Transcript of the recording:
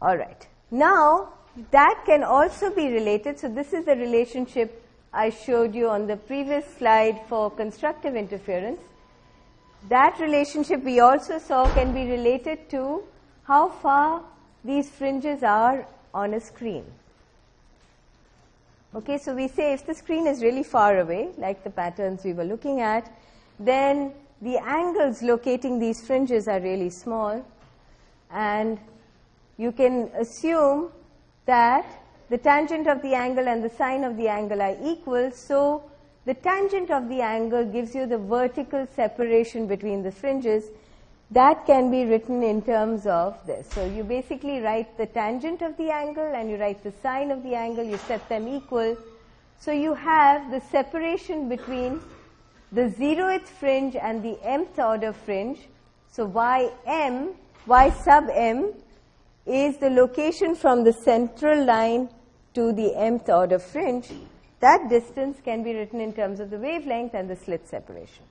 All right. Now, that can also be related. So, this is the relationship I showed you on the previous slide for constructive interference. That relationship we also saw can be related to how far these fringes are on a screen. Okay, so we say if the screen is really far away, like the patterns we were looking at, then the angles locating these fringes are really small and you can assume that the tangent of the angle and the sine of the angle are equal. So, the tangent of the angle gives you the vertical separation between the fringes that can be written in terms of this. So, you basically write the tangent of the angle and you write the sine of the angle, you set them equal. So, you have the separation between the zeroth fringe and the mth order fringe. So, y m, y sub m is the location from the central line to the mth order fringe. That distance can be written in terms of the wavelength and the slit separation.